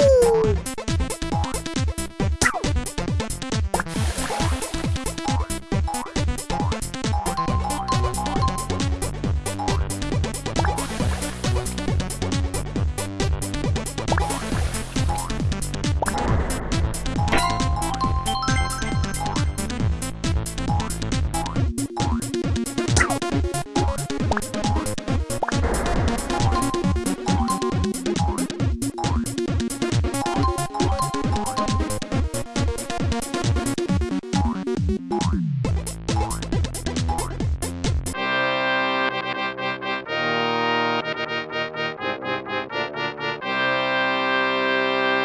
Woo!